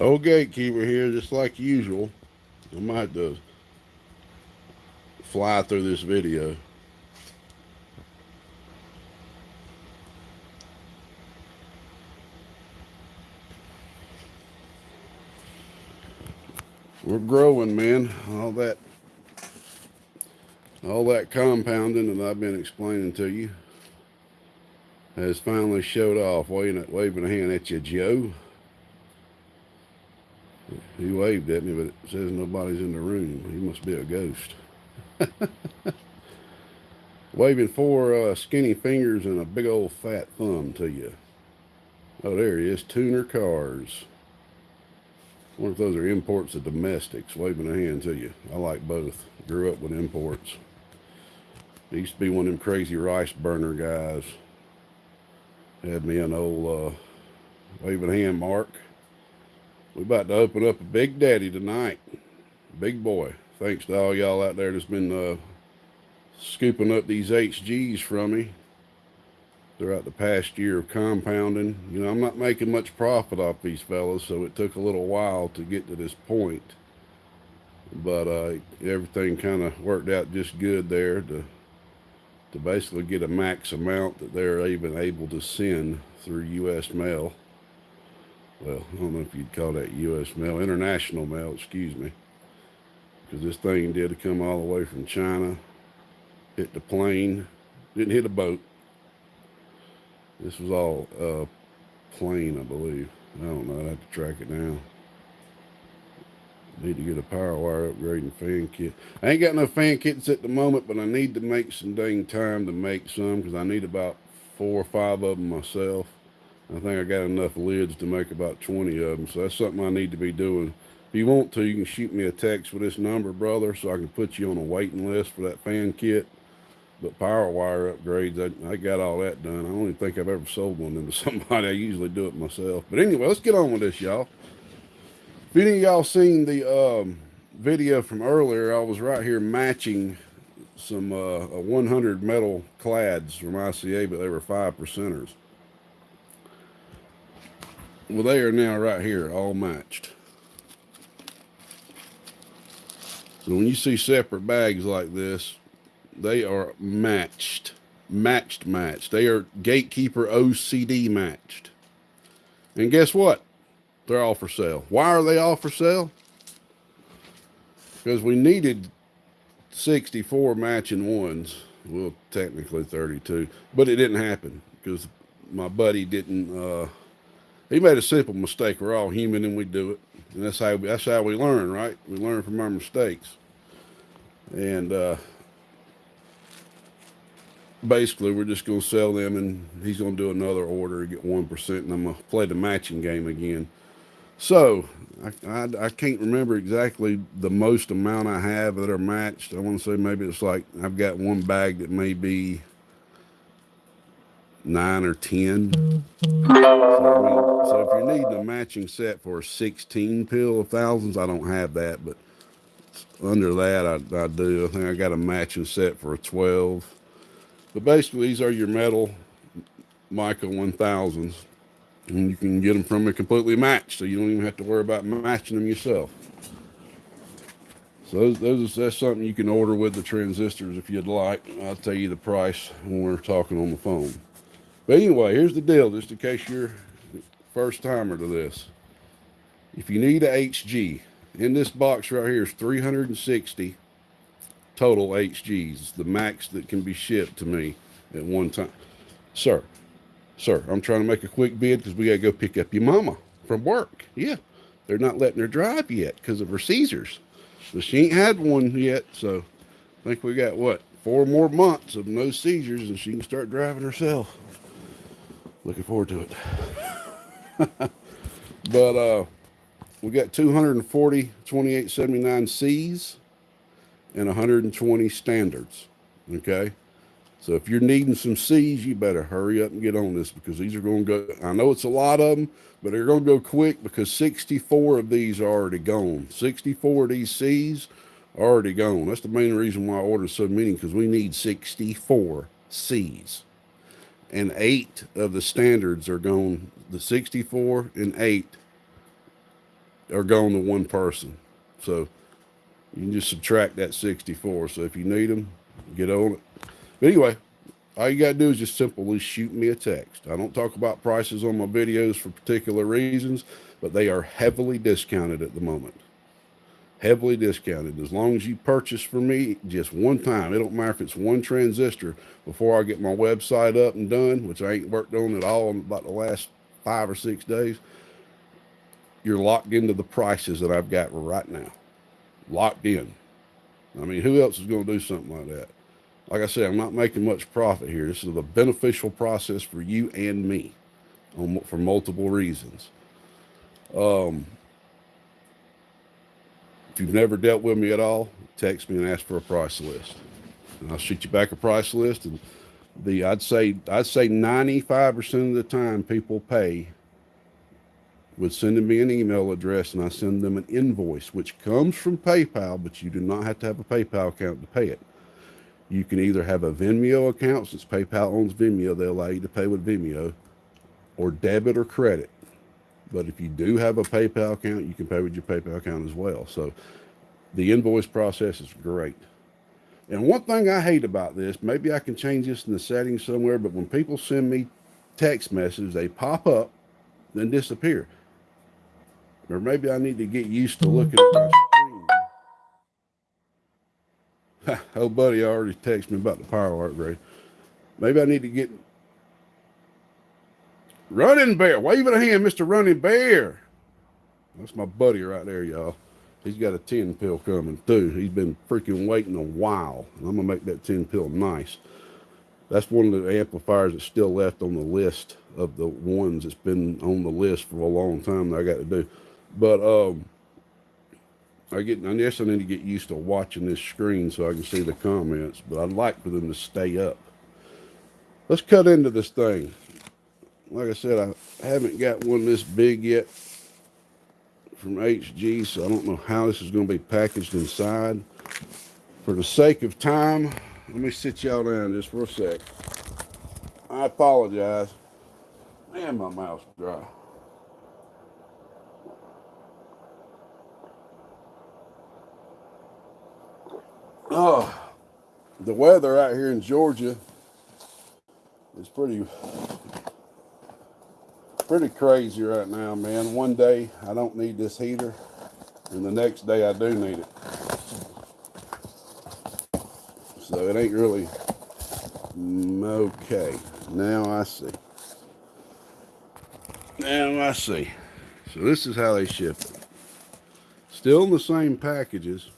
Old gatekeeper here, just like usual. I might have to fly through this video. We're growing, man. All that all that compounding that I've been explaining to you has finally showed off, waving, waving a hand at you, Joe. He waved at me, but it says nobody's in the room. He must be a ghost. Waving four uh, skinny fingers and a big old fat thumb to you. Oh, there he is. Tuner cars. Wonder if those are imports or domestics. Waving a hand to you. I like both. Grew up with imports. Used to be one of them crazy rice burner guys. Had me an old uh, waving hand mark. We about to open up a Big Daddy tonight. Big boy. Thanks to all y'all out there that's been uh, scooping up these HGs from me throughout the past year of compounding. You know, I'm not making much profit off these fellas, so it took a little while to get to this point. But uh, everything kind of worked out just good there to to basically get a max amount that they're even able to send through U.S. mail well, I don't know if you'd call that U.S. mail, international mail, excuse me. Because this thing did come all the way from China, hit the plane, didn't hit a boat. This was all uh, plane, I believe. I don't know, I'd have to track it down. Need to get a power wire upgrade and fan kit. I ain't got no fan kits at the moment, but I need to make some dang time to make some because I need about four or five of them myself. I think I got enough lids to make about 20 of them. So that's something I need to be doing. If you want to, you can shoot me a text with this number, brother, so I can put you on a waiting list for that fan kit. But power wire upgrades, I, I got all that done. I don't even think I've ever sold one to somebody. I usually do it myself. But anyway, let's get on with this, y'all. If any of y'all seen the um, video from earlier, I was right here matching some uh, 100 metal clads from ICA, but they were five percenters. Well, they are now right here, all matched. So when you see separate bags like this, they are matched, matched, matched. They are gatekeeper OCD matched. And guess what? They're all for sale. Why are they all for sale? Because we needed 64 matching ones. Well, technically 32, but it didn't happen because my buddy didn't, uh, he made a simple mistake. We're all human and we do it. And that's how, that's how we learn, right? We learn from our mistakes. And, uh, basically we're just going to sell them and he's going to do another order get 1% and I'm going to play the matching game again. So I, I, I, can't remember exactly the most amount I have that are matched. I want to say maybe it's like I've got one bag that may be nine or 10. So, so if you're needing a matching set for a 16 pill of thousands, I don't have that, but under that I, I do. I think I got a matching set for a 12. But basically these are your metal Mica 1000s and you can get them from a completely matched. So you don't even have to worry about matching them yourself. So those, those, that's something you can order with the transistors if you'd like. I'll tell you the price when we're talking on the phone. But anyway, here's the deal, just in case you're first timer to this. If you need a HG, in this box right here is 360 total HGs, the max that can be shipped to me at one time. Sir, sir, I'm trying to make a quick bid because we got to go pick up your mama from work. Yeah, they're not letting her drive yet because of her seizures. But she ain't had one yet, so I think we got, what, four more months of no seizures and she can start driving herself. Looking forward to it. but uh, we got 240 2879 Cs and 120 standards. Okay. So if you're needing some C's, you better hurry up and get on this because these are going to go. I know it's a lot of them, but they're going to go quick because 64 of these are already gone. 64 of these C's are already gone. That's the main reason why I ordered so many because we need 64 C's and eight of the standards are gone. The 64 and eight are going to one person. So you can just subtract that 64. So if you need them, get on it. But anyway, all you got to do is just simply shoot me a text. I don't talk about prices on my videos for particular reasons, but they are heavily discounted at the moment. Heavily discounted. As long as you purchase from me just one time, it don't matter if it's one transistor before I get my website up and done, which I ain't worked on at all in about the last five or six days, you're locked into the prices that I've got right now. Locked in. I mean, who else is going to do something like that? Like I said, I'm not making much profit here. This is a beneficial process for you and me on, for multiple reasons. Um, you've never dealt with me at all, text me and ask for a price list. And I'll shoot you back a price list. And the I'd say I'd say 95% of the time people pay with sending me an email address and I send them an invoice, which comes from PayPal, but you do not have to have a PayPal account to pay it. You can either have a Venmo account, since PayPal owns Venmo, they allow you to pay with Venmo, or debit or credit. But if you do have a PayPal account, you can pay with your PayPal account as well. So the invoice process is great. And one thing I hate about this, maybe I can change this in the settings somewhere, but when people send me text messages, they pop up, then disappear. Or maybe I need to get used to looking at my screen. oh, buddy already texted me about the power upgrade. Maybe I need to get running bear. Waving a hand, Mr. Running Bear. That's my buddy right there, y'all. He's got a 10 pill coming too. He's been freaking waiting a while. And I'm gonna make that 10 pill nice. That's one of the amplifiers that's still left on the list of the ones that's been on the list for a long time that I got to do. But um, I get, I guess I need to get used to watching this screen so I can see the comments, but I'd like for them to stay up. Let's cut into this thing. Like I said, I haven't got one this big yet from HG, so I don't know how this is going to be packaged inside. For the sake of time, let me sit y'all down just for a sec. I apologize. Man, my mouth's dry. Oh, the weather out here in Georgia is pretty pretty crazy right now, man. One day I don't need this heater, and the next day I do need it. So it ain't really mm, okay. Now I see. Now I see. So this is how they ship it. Still in the same packages.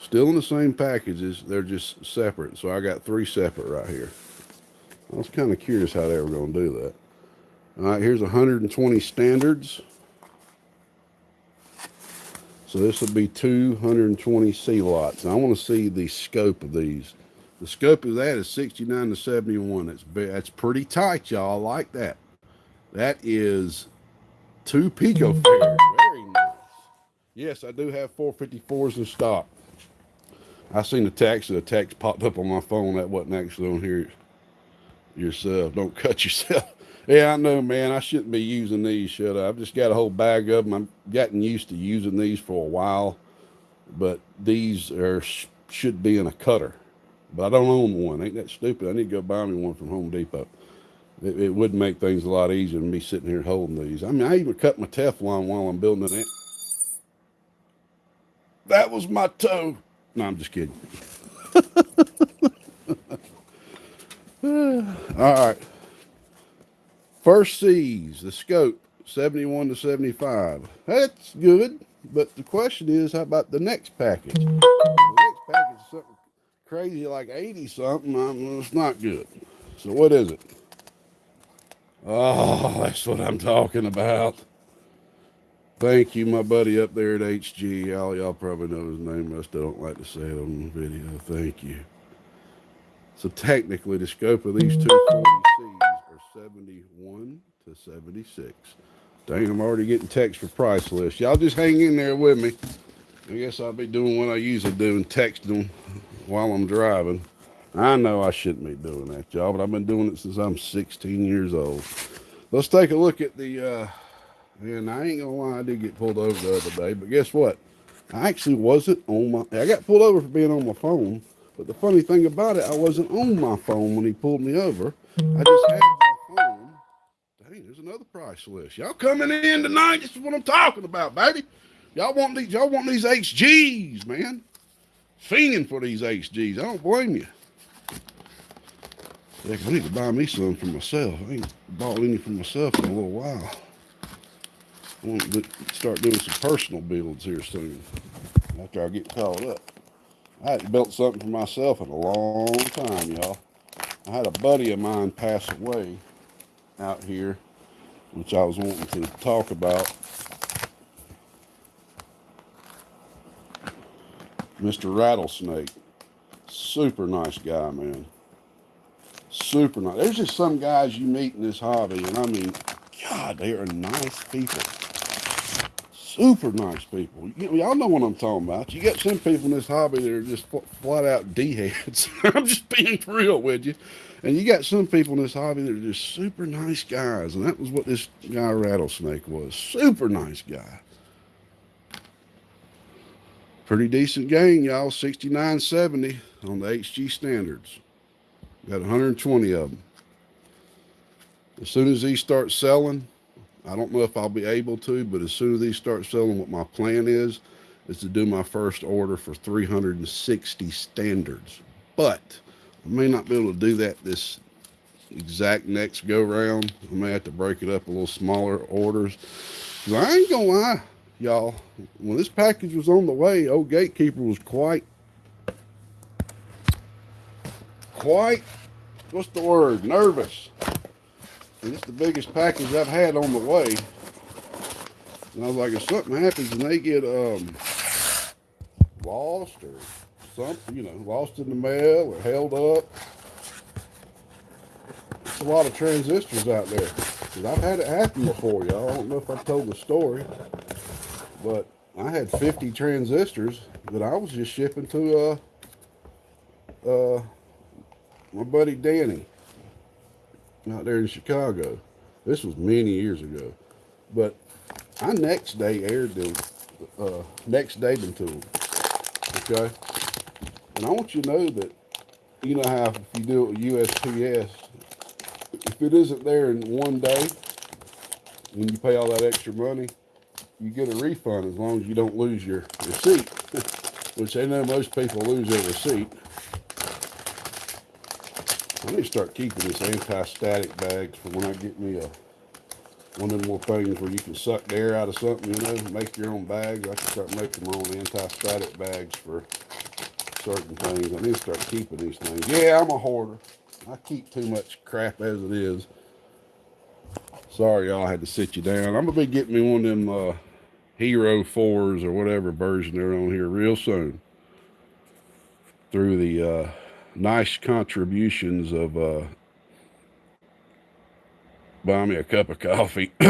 Still in the same packages, they're just separate. So I got three separate right here. I was kind of curious how they were going to do that. All right, here's 120 standards. So this would be 220 C lots. I want to see the scope of these. The scope of that is 69 to 71. That's that's pretty tight, y'all. I like that. That is two picofarad. Very nice. Yes, I do have 454s in stock. I seen the text, the text popped up on my phone. That wasn't actually on here yourself. Don't cut yourself. yeah, I know, man. I shouldn't be using these, should I? I've just got a whole bag of them. I've gotten used to using these for a while, but these are should be in a cutter. But I don't own one. Ain't that stupid? I need to go buy me one from Home Depot. It, it would make things a lot easier than me sitting here holding these. I mean, I even cut my Teflon while I'm building it. That was my toe. No, I'm just kidding. All right. First C's, the scope, 71 to 75. That's good. But the question is, how about the next package? The next package is something crazy like 80 something. It's not good. So what is it? Oh, that's what I'm talking about. Thank you, my buddy up there at HG. Y'all, probably know his name. I still don't like to say it on video. Thank you. So technically, the scope of these two 40Cs are 71 to 76. Dang, I'm already getting text for price list. Y'all just hang in there with me. I guess I'll be doing what I usually do and texting them while I'm driving. I know I shouldn't be doing that, y'all, but I've been doing it since I'm 16 years old. Let's take a look at the uh, And I ain't gonna lie, I did get pulled over the other day, but guess what? I actually wasn't on my. I got pulled over for being on my phone, but the funny thing about it, I wasn't on my phone when he pulled me over. I just had my phone. Dang, there's another price list. Y'all coming in tonight? This is what I'm talking about, baby. Y'all want these? Y'all want these HGs, man? Fiending for these HGs. I don't blame you. Heck, I need to buy me some for myself. I ain't bought any for myself in a little while. I want to start doing some personal builds here soon after I get caught up. I hadn't built something for myself in a long time, y'all. I had a buddy of mine pass away out here, which I was wanting to talk about. Mr. Rattlesnake. Super nice guy, man. Super nice. There's just some guys you meet in this hobby, and I mean, God, they are nice people super nice people. y'all know what I'm talking about. You got some people in this hobby that are just flat out d-heads. I'm just being real with you. And you got some people in this hobby that are just super nice guys. And that was what this guy Rattlesnake was. Super nice guy. Pretty decent gang, y'all. 69.70 on the HG standards. Got 120 of them. As soon as these start selling, I don't know if I'll be able to, but as soon as these start selling, what my plan is, is to do my first order for 360 standards. But I may not be able to do that this exact next go round. I may have to break it up a little smaller orders. I ain't gonna lie, y'all. When this package was on the way, old gatekeeper was quite, quite, what's the word? Nervous. And it's the biggest package I've had on the way. And I was like, if something happens and they get um, lost or something, you know, lost in the mail or held up, it's a lot of transistors out there. Cause I've had it happen before, y'all. I don't know if I've told the story, but I had 50 transistors that I was just shipping to uh, uh, my buddy Danny out there in Chicago. This was many years ago. But I next day aired them, uh, next day them to them. Okay? And I want you to know that, you know how if you do it with USPS, if it isn't there in one day, when you pay all that extra money, you get a refund as long as you don't lose your receipt, which they know most people lose their receipt. I need to start keeping this anti-static bags for when I get me a one of them more things where you can suck the air out of something, you know, make your own bags. I can start making my own anti-static bags for certain things. I need to start keeping these things. Yeah, I'm a hoarder. I keep too much crap as it is. Sorry, y'all, I had to sit you down. I'm going to be getting me one of them uh, Hero 4s or whatever version they're on here real soon. Through the... Uh, nice contributions of uh, buy me a cup of coffee.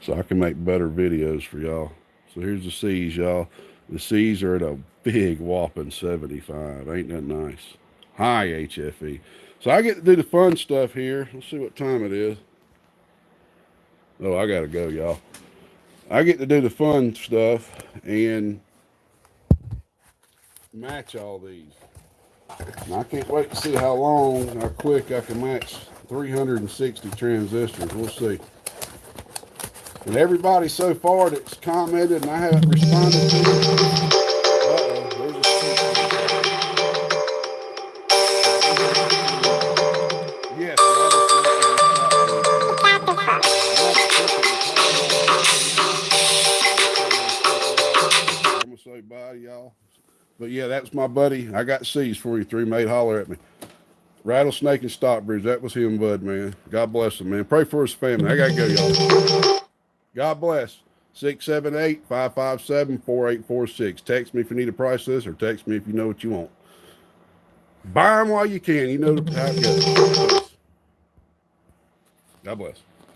so I can make better videos for y'all. So here's the C's, y'all. The C's are at a big whopping 75. Ain't that nice? High HFE. So I get to do the fun stuff here. Let's see what time it is. Oh, I got to go, y'all. I get to do the fun stuff and match all these. And I can't wait to see how long, how quick I can match 360 transistors. We'll see. And everybody so far that's commented and I haven't responded to, But yeah, that's my buddy. I got C's for you. Three made holler at me. Rattlesnake and Stockbridge. That was him, bud, man. God bless him, man. Pray for his family. I got to go, y'all. God bless. 678-557-4846. Text me if you need a price list or text me if you know what you want. Buy them while you can. You know how it goes. God bless.